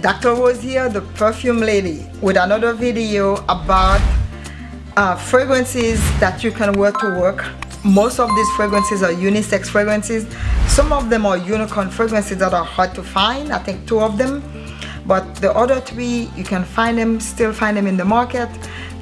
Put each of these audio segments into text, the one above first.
dr rose here the perfume lady with another video about uh, fragrances that you can wear to work. Most of these fragrances are unisex fragrances. Some of them are unicorn fragrances that are hard to find i think two of them. But the other three you can find them still find them in the market.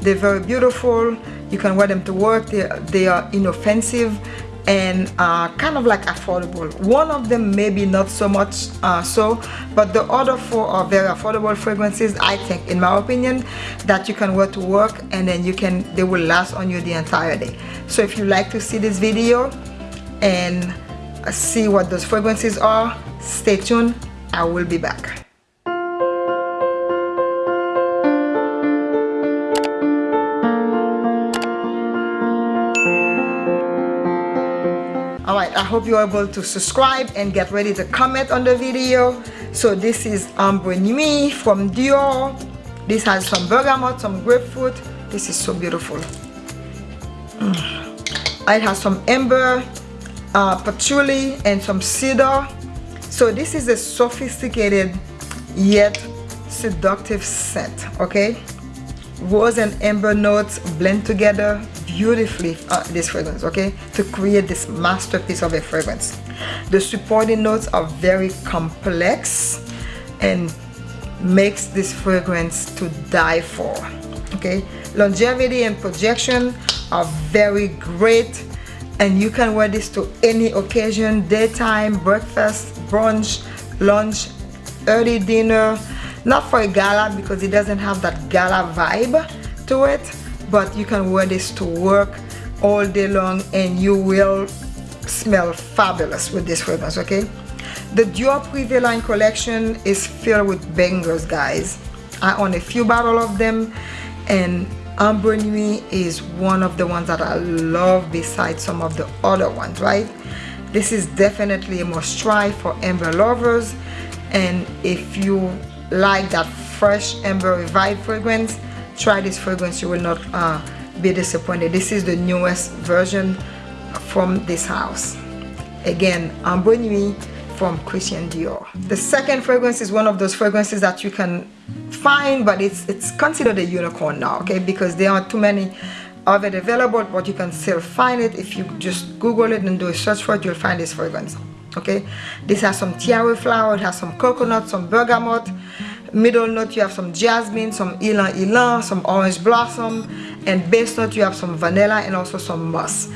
They're very beautiful. You can wear them to work. They, they are inoffensive and uh, kind of like affordable. One of them maybe not so much uh, so but the other four are very affordable fragrances I think in my opinion that you can wear to work and then you can they will last on you the entire day. So if you like to see this video and see what those fragrances are stay tuned. I will be back all right i hope you're able to subscribe and get ready to comment on the video. So this is Ambre Nuit from Dior. This has some bergamot some grapefruit. This is so beautiful. Mm. it has some amber uh, patchouli and some cedar. So this is a sophisticated yet seductive scent okay rose and amber notes blend together beautifully uh, this fragrance okay? To create this masterpiece of a fragrance. The supporting notes are very complex and makes this fragrance to die for okay? Longevity and projection are very great and you can wear this to any occasion daytime breakfast brunch lunch early dinner not for a gala because it doesn't have that gala vibe to it but you can wear this to work all day long and you will smell fabulous with this fragrance okay? The Dior Privé line collection is filled with bangers guys. I own a few bottle of them and Ambre Nuit is one of the ones that I love besides some of the other ones right? This is definitely a must try for amber lovers and if you like that fresh amber revive fragrance try this fragrance you will not uh, be disappointed. This is the newest version from this house. Again Ambre Nuit from Christian Dior. The second fragrance is one of those fragrances that you can find but it's it's considered a unicorn now okay? Because there aren't too many of it available but you can still find it. If you just google it and do a search for it you'll find this fragrance okay? This has some tiare flower it has some coconut some bergamot. Middle note you have some jasmine some ylang ylang some orange blossom. And base note you have some vanilla and also some musk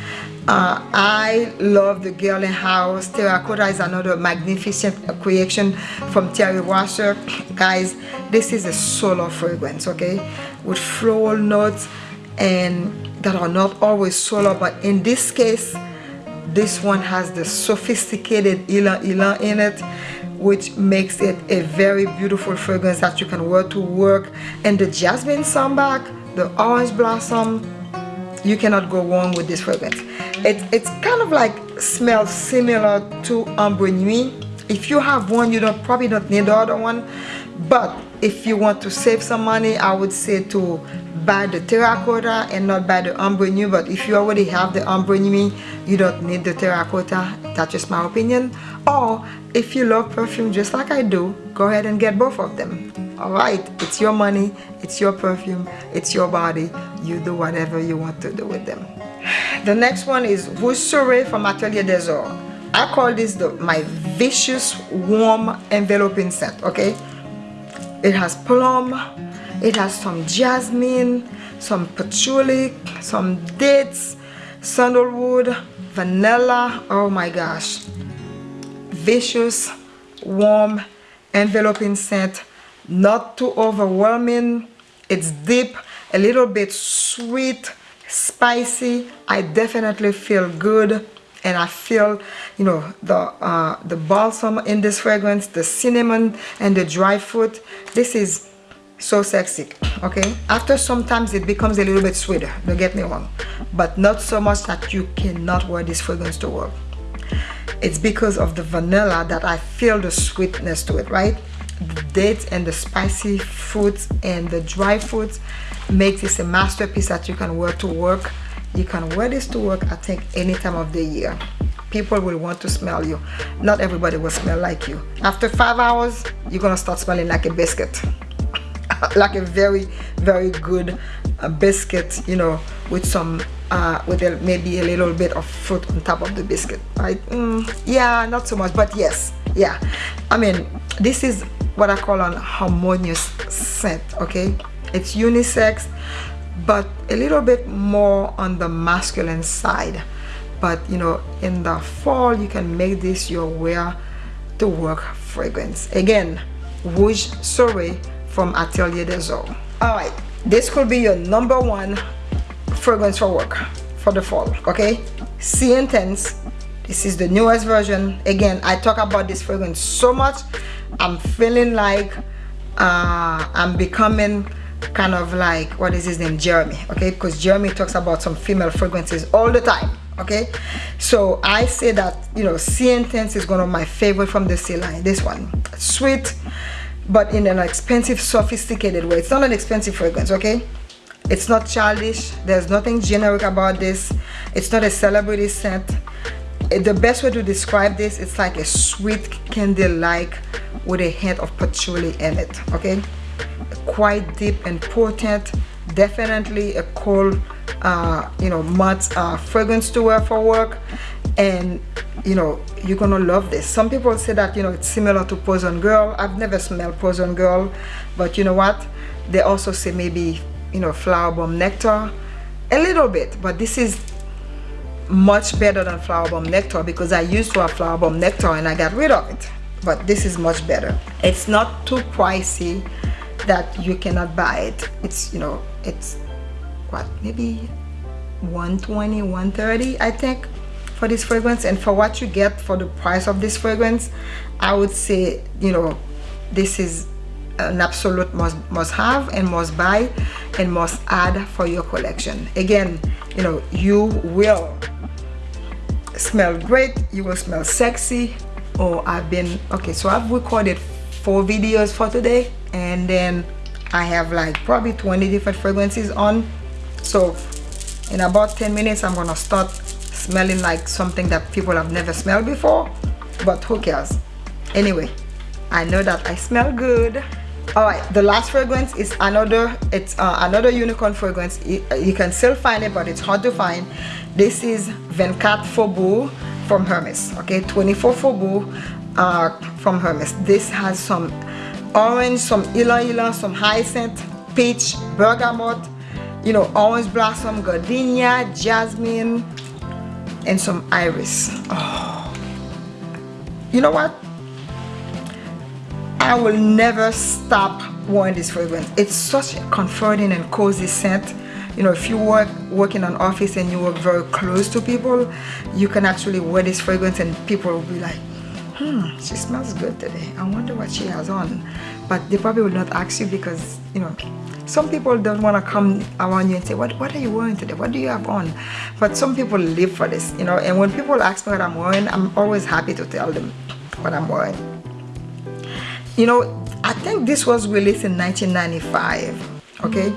uh, I love the Guerlain House. Terracotta is another magnificent creation from Thierry Wasser. guys this is a solar fragrance okay? With floral notes and that are not always solar but in this case this one has the sophisticated ylang ylang in it which makes it a very beautiful fragrance that you can wear to work. And the jasmine sambac the orange blossom you cannot go wrong with this fragrance. It, it's kind of like smells similar to Ambre Nuit. If you have one you don't probably don't need the other one. But if you want to save some money I would say to buy the terracotta and not by the Ambre Nuit but if you already have the Ambre Nuit you don't need the terracotta. That's just my opinion. Or if you love perfume just like I do go ahead and get both of them. Alright it's your money it's your perfume it's your body. You do whatever you want to do with them. The next one is Soleil from Atelier des I call this the my vicious warm enveloping scent okay? It has plum it has some jasmine some patchouli some dates sandalwood vanilla oh my gosh. Vicious warm enveloping scent. Not too overwhelming. It's deep a little bit sweet spicy. I definitely feel good and i feel you know the uh, the balsam in this fragrance the cinnamon and the dry fruit. This is so sexy okay? After sometimes it becomes a little bit sweeter don't get me wrong but not so much that you cannot wear this fragrance to work. It's because of the vanilla that I feel the sweetness to it right? The dates and the spicy fruits and the dry fruits make this a masterpiece that you can wear to work. You can wear this to work I think any time of the year. People will want to smell you. Not everybody will smell like you. After five hours you're gonna start smelling like a biscuit like a very very good uh, biscuit you know with some uh, with a, maybe a little bit of fruit on top of the biscuit. Right mm, yeah not so much but yes yeah. I mean this is what I call an harmonious scent okay? It's unisex but a little bit more on the masculine side. But you know in the fall you can make this your wear to work fragrance. Again Rouge Soirée from Atelier des all right this could be your number one fragrance for work for the fall okay? Sí Intense this is the newest version. Again I talk about this fragrance so much I'm feeling like uh, I'm becoming kind of like what is his name Jeremy okay? Because Jeremy talks about some female fragrances all the time okay? So I say that you know Sí Intense is one of my favorite from the Sí line this one. Sweet but in an expensive sophisticated way. It's not an expensive fragrance okay? It's not childish. There's nothing generic about this. It's not a celebrity scent. The best way to describe this it's like a sweet candy like with a hint of patchouli in it okay? Quite deep and potent. Definitely a cool uh, you know matte uh, fragrance to wear for work and you know you're gonna love this. Some people say that you know it's similar to Poison Girl. I've never smelled Poison Girl but you know what? They also say maybe you know Flowerbomb Nectar. A little bit but this is much better than Flowerbomb Nectar because I used to have Flowerbomb Nectar and I got rid of it. But this is much better. It's not too pricey that you cannot buy it. It's you know it's what maybe 120 130 I think for this fragrance and for what you get for the price of this fragrance I would say you know this is an absolute must must have and must buy and must add for your collection. Again you know you will smell great you will smell sexy. Or oh, I've been okay so I've recorded four videos for today and then I have like probably 20 different fragrances on. So in about 10 minutes I'm gonna start smelling like something that people have never smelled before but who cares? Anyway I know that I smell good. All right the last fragrance is another it's uh, another unicorn fragrance. You, you, can still find it but it's hard to find. This is 24 Faubourg from Hermes okay? 24 Faubourg uh, from Hermes. This has some orange, some ylang ylang, some hyacinth, peach, bergamot, you know, orange blossom, gardenia, jasmine, and some iris. Oh. You know what? I will never stop wearing this fragrance. It's such a comforting and cozy scent. You know, if you work work in an office and you work very close to people, you can actually wear this fragrance and people will be like, hmm, she smells good today. I wonder what she has on. But they probably will not ask you because, you know, some people don't want to come around you and say, what, what are you wearing today? What do you have on? But some people live for this, you know, and when people ask me what I'm wearing, I'm always happy to tell them what I'm wearing. You know, I think this was released in 1995, okay?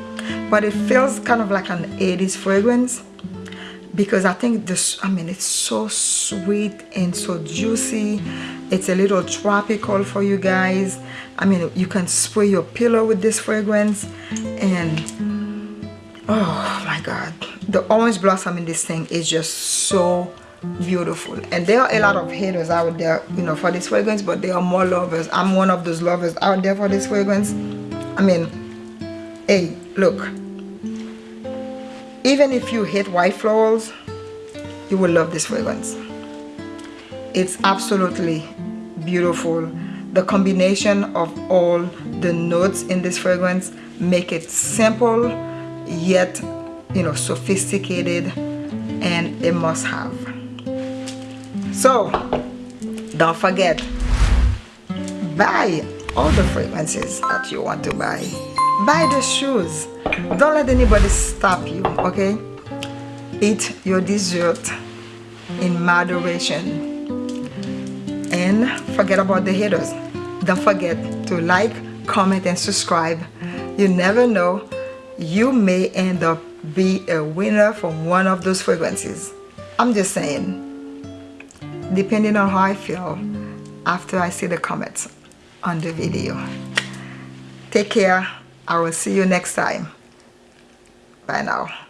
But it feels kind of like an 80s fragrance because I think this I mean it's so sweet and so juicy. It's a little tropical for you guys. I mean you can spray your pillow with this fragrance and oh my god. The orange blossom in this thing is just so beautiful. And there are a lot of haters out there you know for this fragrance but there are more lovers. I'm one of those lovers out there for this fragrance. I mean hey look even if you hate white florals you will love this fragrance. It's absolutely beautiful. The combination of all the notes in this fragrance make it simple yet you know sophisticated and a must-have so don't forget buy all the fragrances that you want to buy buy the shoes. Don't let anybody stop you okay? Eat your dessert in moderation. And forget about the haters. Don't forget to like comment and subscribe. You never know. You may end up be a winner from one of those fragrances. I'm just saying. Depending on how I feel after I see the comments on the video. Take care. I will see you next time. Bye now.